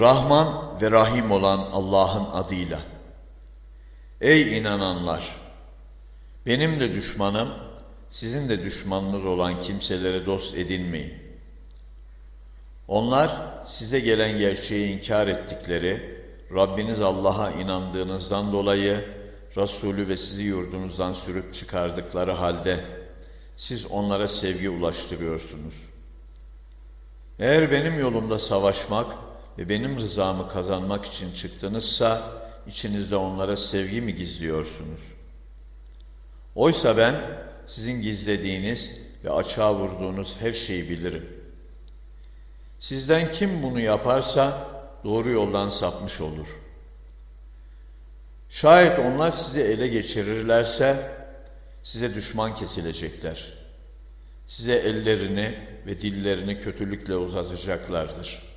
Rahman ve Rahim olan Allah'ın adıyla. Ey inananlar! Benim de düşmanım, sizin de düşmanınız olan kimselere dost edinmeyin. Onlar size gelen gerçeği inkar ettikleri, Rabbiniz Allah'a inandığınızdan dolayı Resulü ve sizi yurdunuzdan sürüp çıkardıkları halde siz onlara sevgi ulaştırıyorsunuz. Eğer benim yolumda savaşmak ve benim rızamı kazanmak için çıktınızsa içinizde onlara sevgi mi gizliyorsunuz? Oysa ben sizin gizlediğiniz ve açığa vurduğunuz her şeyi bilirim. Sizden kim bunu yaparsa doğru yoldan sapmış olur. Şayet onlar sizi ele geçirirlerse size düşman kesilecekler. Size ellerini ve dillerini kötülükle uzatacaklardır.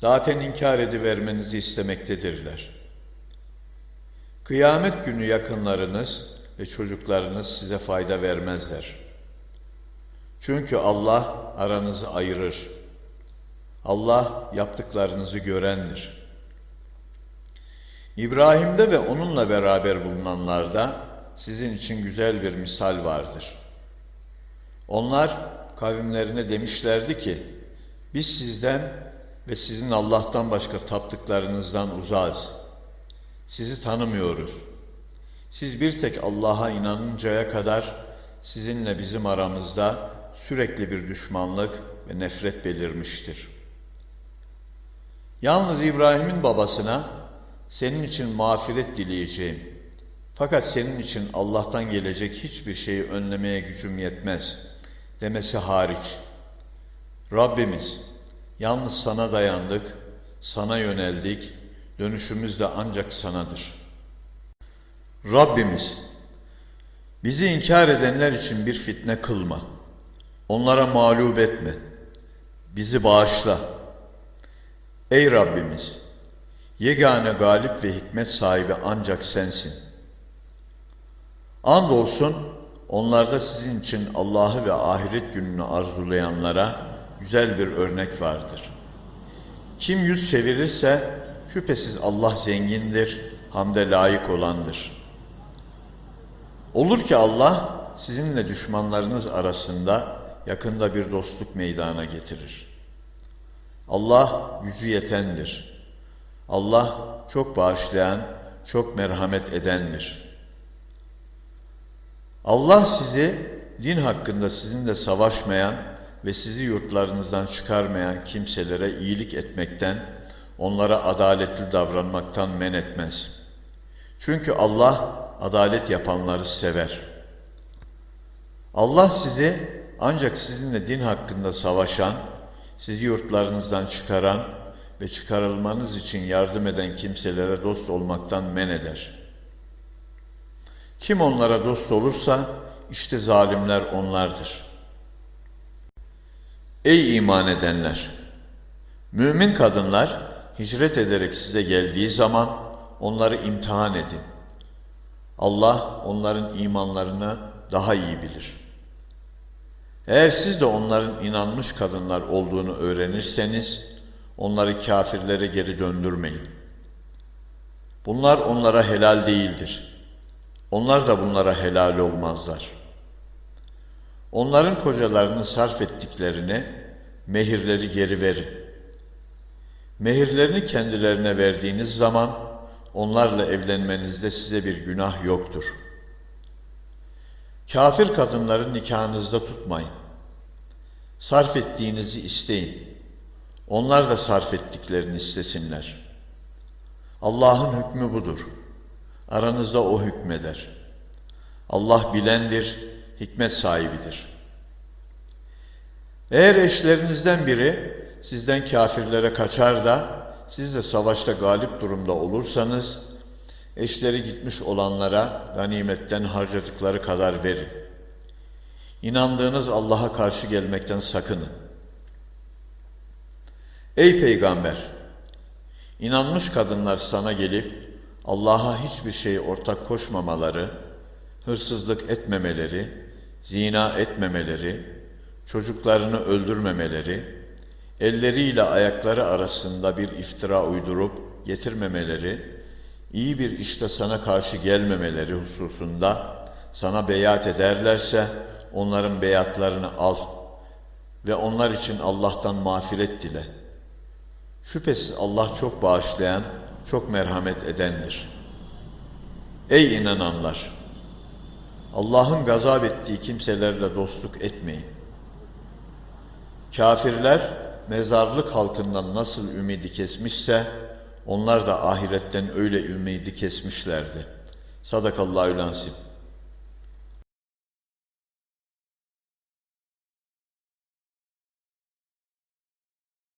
Zaten inkar edivermenizi istemektedirler. Kıyamet günü yakınlarınız ve çocuklarınız size fayda vermezler. Çünkü Allah aranızı ayırır. Allah yaptıklarınızı görendir. İbrahim'de ve onunla beraber bulunanlarda sizin için güzel bir misal vardır. Onlar kavimlerine demişlerdi ki, biz sizden ve sizin Allah'tan başka taptıklarınızdan uzağız. Sizi tanımıyoruz. Siz bir tek Allah'a inanıncaya kadar sizinle bizim aramızda sürekli bir düşmanlık ve nefret belirmiştir. Yalnız İbrahim'in babasına senin için mağfiret dileyeceğim. Fakat senin için Allah'tan gelecek hiçbir şeyi önlemeye gücüm yetmez demesi hariç. Rabbimiz yalnız sana dayandık, sana yöneldik, dönüşümüz de ancak sanadır. Rabbimiz bizi inkar edenler için bir fitne kılma. Onlara mağlup etme. Bizi bağışla. Ey Rabbimiz! Yegane galip ve hikmet sahibi ancak sensin. Andolsun onlarda sizin için Allah'ı ve ahiret gününü arzulayanlara güzel bir örnek vardır. Kim yüz çevirirse şüphesiz Allah zengindir, hamde layık olandır. Olur ki Allah sizinle düşmanlarınız arasında yakında bir dostluk meydana getirir. Allah gücü yetendir. Allah çok bağışlayan, çok merhamet edendir. Allah sizi din hakkında sizinle savaşmayan ve sizi yurtlarınızdan çıkarmayan kimselere iyilik etmekten, onlara adaletli davranmaktan men etmez. Çünkü Allah adalet yapanları sever. Allah sizi ancak sizinle din hakkında savaşan, sizi yurtlarınızdan çıkaran ve çıkarılmanız için yardım eden kimselere dost olmaktan men eder. Kim onlara dost olursa işte zalimler onlardır. Ey iman edenler! Mümin kadınlar hicret ederek size geldiği zaman onları imtihan edin. Allah onların imanlarını daha iyi bilir. Eğer siz de onların inanmış kadınlar olduğunu öğrenirseniz, onları kafirlere geri döndürmeyin. Bunlar onlara helal değildir. Onlar da bunlara helal olmazlar. Onların kocalarını sarf ettiklerini, mehirleri geri verin. Mehirlerini kendilerine verdiğiniz zaman, onlarla evlenmenizde size bir günah yoktur. Kafir kadınları nikahınızda tutmayın. Sarf ettiğinizi isteyin. Onlar da sarf ettiklerini istesinler. Allah'ın hükmü budur. Aranızda O hükmeder. Allah bilendir, hikmet sahibidir. Eğer eşlerinizden biri sizden kafirlere kaçar da siz de savaşta galip durumda olursanız, eşleri gitmiş olanlara ganimetten harcadıkları kadar verin. İnandığınız Allah'a karşı gelmekten sakının. Ey peygamber! İnanmış kadınlar sana gelip Allah'a hiçbir şey ortak koşmamaları, hırsızlık etmemeleri, zina etmemeleri, çocuklarını öldürmemeleri, elleriyle ayakları arasında bir iftira uydurup getirmemeleri, iyi bir işte sana karşı gelmemeleri hususunda sana beyat ederlerse onların beyatlarını al ve onlar için Allah'tan mağfiret dile. Şüphesiz Allah çok bağışlayan, çok merhamet edendir. Ey inananlar! Allah'ın gazap ettiği kimselerle dostluk etmeyin. Kafirler mezarlık halkından nasıl ümidi kesmişse onlar da ahiretten öyle ümidi kesmişlerdi. Sadakallahü lansim.